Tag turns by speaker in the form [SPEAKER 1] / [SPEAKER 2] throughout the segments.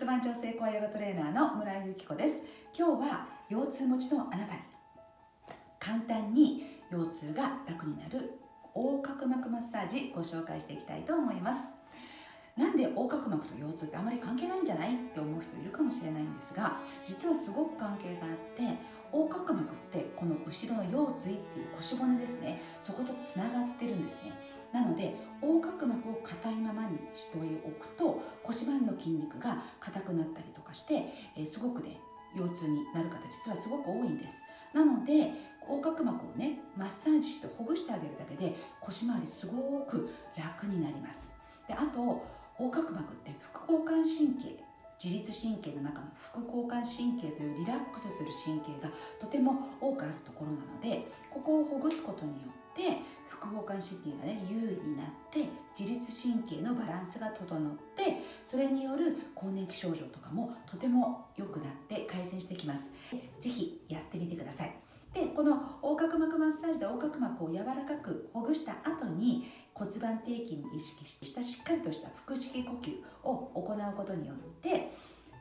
[SPEAKER 1] 骨盤調整コアヨガトレーナーの村井由紀子です。今日は腰痛持ちのあなたに。簡単に腰痛が楽になる横隔膜マッサージご紹介していきたいと思います。なんで横隔膜と腰痛ってあまり関係ないんじゃないって思う人いるかもしれないんですが実はすごく関係があって横隔膜ってこの後ろの腰椎っていう腰骨ですね。そことつながってるんですね。なので横隔膜を硬いままにしておくと腰盤の筋肉が硬くなったりとかして、え、すごくね腰痛になる方実はすごく多いんです。なので横隔膜をねマッサージしてほぐしてあげるだけで腰回りすごく楽になります。であと横隔膜って副交感神経自律神経の中の副交感神経というリラックスする神経がとても多くあるところなのでここをほぐすことによって副交感神経がね優位になって自律神経のバランスが整ってそれによる更年期症状とかもとても良くなって改善してきます。是非やってみてください。でこの横隔膜マッサージで横隔膜を柔らかくほぐした後に骨盤底筋に意識したしっかりとした腹式呼吸を行うことによって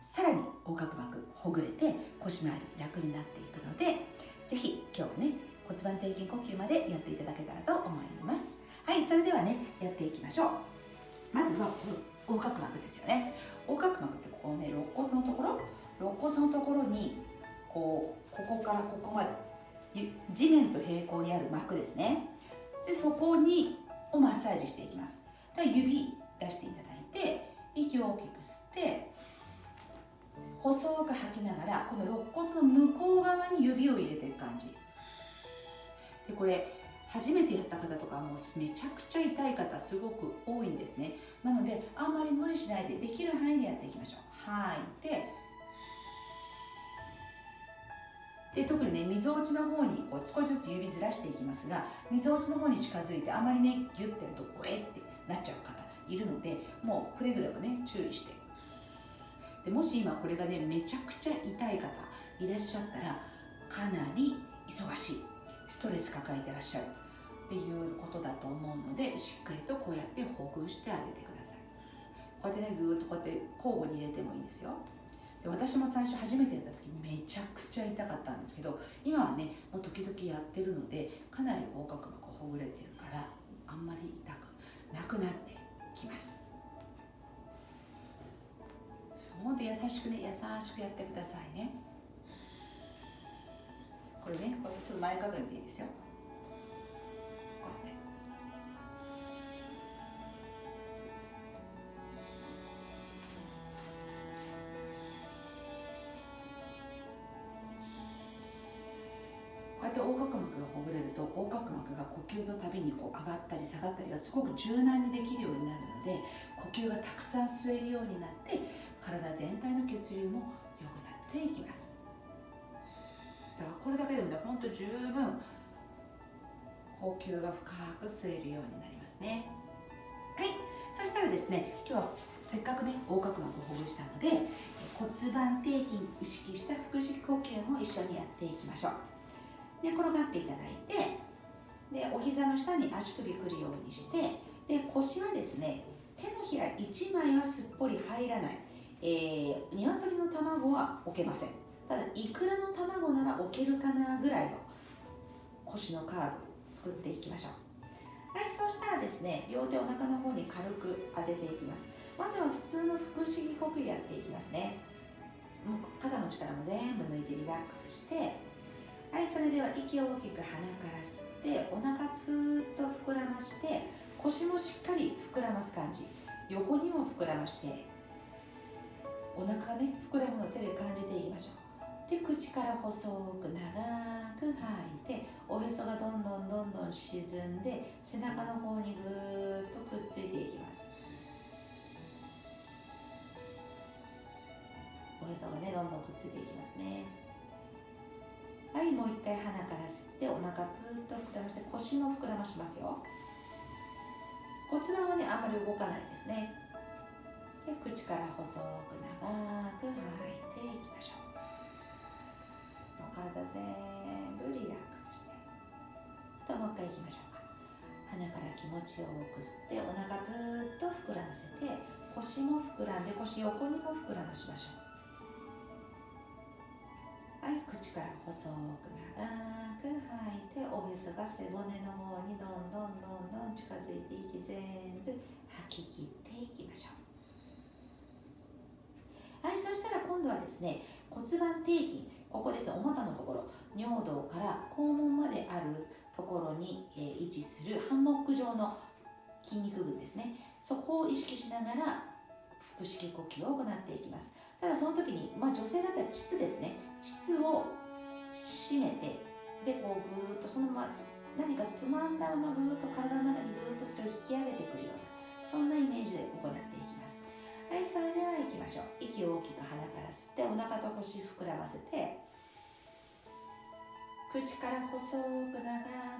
[SPEAKER 1] さらに横隔膜ほぐれて腰回り楽になっていくので是非今日ね骨盤底筋呼吸までやっていただけたらと思います。はいそれではねやっていきましょう。まずは横隔膜ですよね。横隔膜ってここね肋骨のところ？肋骨のところにこうここからここまで地面と平行にある膜ですね。でそこにをマッサージしていきます。で指出していただいて息を大きく吸って細く吐きながらこの肋骨の向こう側に指を入れていく感じ。でこれ初めてやった方とかもめちゃくちゃ痛い方すごく多いんですね。なのであんまり無理しないでできる範囲でやっていきましょう。吐いてで特にねみぞおちの方にこう少しずつ指ずらしていきますがみぞおちの方に近づいてあまりねギュッてやるとおえってなっちゃう方いるのでもうくれぐれもね注意して。でもし今これがねめちゃくちゃ痛い方いらっしゃったらかなり忙しいストレス抱えてらっしゃるっていうことだと思うのでしっかりとこうやってほぐしてあげてください。こうやってねぐーっとこうやって交互に入れてもいいんですよ。で私も最初初めてやった時めちゃくちゃ痛かったんですけど今はねもう時々やってるのでかなり横隔膜ほぐれてるからあんまり痛くなくなってきます。ほんと優しくね優しくやってくださいね。これねこれちょっと前かがみでいいですよ。と横隔膜が呼吸のたびにこう上がったり下がったりがすごく柔軟にできるようになるので呼吸がたくさん吸えるようになって体全体の血流も良くなっていきます。だからこれだけでもねほんと十分呼吸が深く吸えるようになりますね。はい。そしたらですね今日はせっかくね横隔膜をほぐしたので骨盤底筋意識した腹式呼吸も一緒にやっていきましょう。寝転がっていただいてでお膝の下に足首くるようにしてで腰はですね手のひら1枚はすっぽり入らない、えー、鶏の卵は置けません。ただいくらの卵なら置けるかなぐらいの腰のカーブ作っていきましょう。はいそうしたらですね両手お腹の方に軽く当てていきます。まずは普通の腹式呼吸やっていきますね。肩の力も全部抜いてリラックスしてはいそれでは息を大きく鼻から吸ってお腹ぷーっと膨らまして腰もしっかり膨らます感じ。横にも膨らましてお腹がね膨らむのを手で感じていきましょう。で口から細く長く吐いておへそがどんどんどんどん沈んで背中の方にぐーっとくっついていきます。おへそがねどんどんくっついていきますね。もう一回鼻から吸ってお腹ぷーっと膨らまして腰も膨らましますよ。骨盤はねあんまり動かないですね。で口から細く長く吐いていきましょう。もう体全部リラックスして。あともう一回いきましょうか。鼻から気持ちよく吸ってお腹ぷーっと膨らませて腰も膨らんで腰横にも膨らましましょう。口から細く長く吐いておへそが背骨の方にどんどんどんどん近づいて息全部吐き切っていきましょう。はいそしたら今度はですね骨盤底筋ここですお股のところ尿道から肛門まであるところに、え、位置するハンモック状の筋肉群ですね。そこを意識しながら腹式呼吸を行っていきます。ただその時に、まあ、女性だったら膣ですね。膣を締めてでこうぐーっとそのまま何かつまんだままぐーっと体の中にぐーっとそれを引き上げてくるようなそんなイメージで行っていきます。はいそれでは行きましょう。息を大きく鼻から吸ってお腹と腰膨らませて口から細く長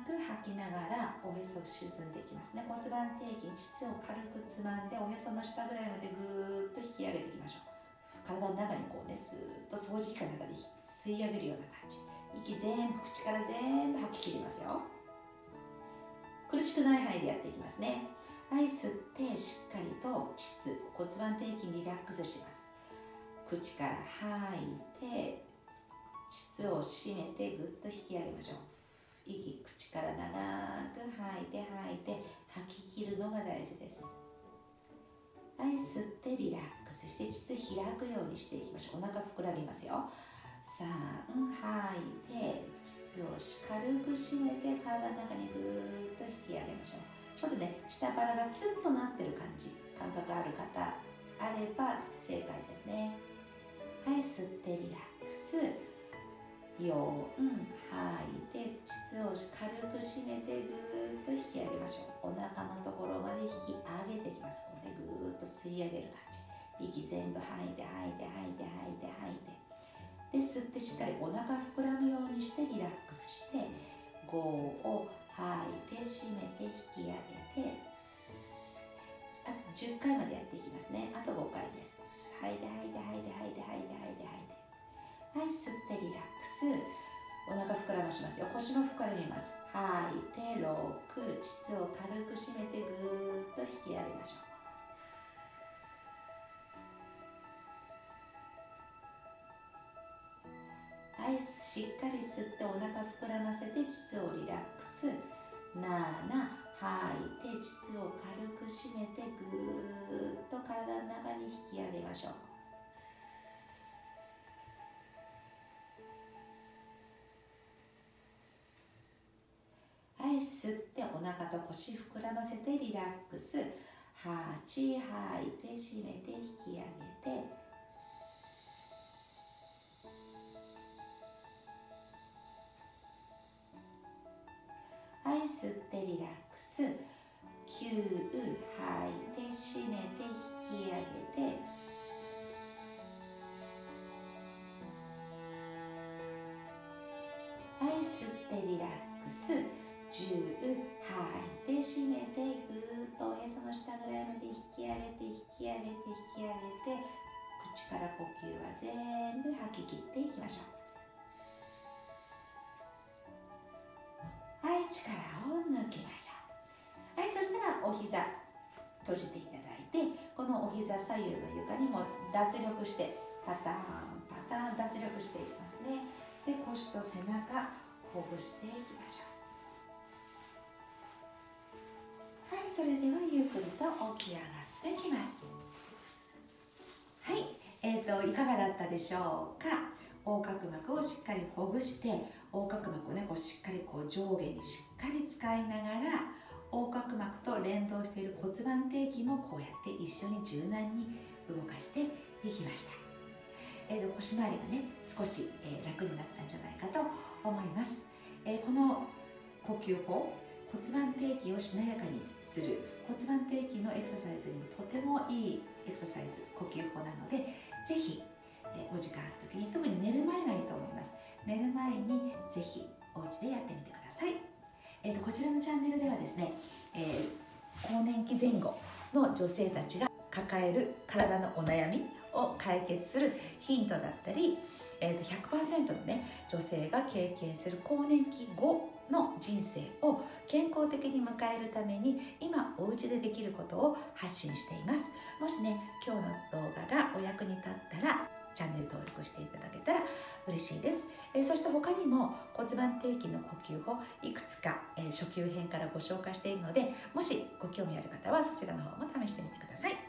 [SPEAKER 1] く吐きながらおへそ沈んでいきますね。骨盤底筋膣を軽くつまんでおへその下ぐらいまでぐーっと引き上げていきましょう。体の中にこうねスーッと掃除機の中で吸い上げるような感じ。息全部口から全部吐き切りますよ。苦しくない範囲でやっていきますね。はい吸ってしっかりと膣骨盤底筋リラックスします。口から吐いて膣を締めてぐっと引き上げましょう。息口から長く吐いて吐いて吐き切るのが大事です。はい吸ってリラックス。して膣開くようにしていきましょう。お腹膨らみますよ。3吐いて膣を軽く締めて体の中にぐーっと引き上げましょう。ちょっとね下腹がキュッとなってる感じ感覚ある方あれば正解ですね。はい吸ってリラックス。4吐いて膣を軽く締めてぐーっと引き上げましょう。お腹のところまで引き上げてきます。こうねぐーっと吸い上げる感じ。息全部吐いて吐いて吐いて吐いて吐いてで吸ってしっかりお腹膨らむようにしてリラックスして5を吐いて締めて引き上げて。あと10回までやっていきますね。あと5回です。吐いて吐いて吐いて吐いて吐いて吐いて。吐いてはい吸ってリラックス。お腹膨らましますよ。腰も膨らみます。吐いて6膣を軽く締めてぐーっと引き上げましょう。はいしっかり吸ってお腹膨らませて膣をリラックス。7吐いて膣を軽く締めてぐーっと体の中に引き上げましょう。はい吸ってお腹と腰膨らませてリラックス。8吐いて締めて引き上げて。吸ってリラックス。9吐いて締めて引き上げて。はい吸ってリラックス。10吐いて締めてぐーっとおへその下ぐらいまで引き上げて引き上げて引き上げて口から呼吸は全部吐き切っていきましょう。膝閉じていただいてこのお膝左右の床にも脱力してパターンパターン脱力していきますね。で腰と背中ほぐしていきましょう。はいそれではゆっくりと起き上がってきます。はいえーと、いかがだったでしょうか？横隔膜をしっかりほぐして横隔膜をねこうしっかりこう上下にしっかり使いながら横隔膜と連動している骨盤底筋もこうやって一緒に柔軟に動かしていきました、えーと、腰回りがね少し、えー、楽になったんじゃないかと思います、えー、この呼吸法骨盤底筋をしなやかにする。骨盤底筋のエクササイズにもとてもいいエクササイズ呼吸法なのでぜひ、えお時間ある時に特に寝る前がいいと思います。寝る前にぜひお家でやってみてください、えーと、こちらのチャンネルではですね、えー、更年期前後の女性たちが抱える体のお悩みを解決するヒントだったり、えーと、100%のね女性が経験する更年期後の人生を健康的に迎えるために今お家でできることを発信しています。もしね今日の動画がお役に立ったらチャンネル登録していただけたら嬉しいです、え、そして他にも骨盤底筋の呼吸法いくつか、え、初級編からご紹介しているのでもしご興味ある方はそちらの方も試してみてください。はい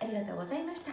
[SPEAKER 1] ありがとうございました。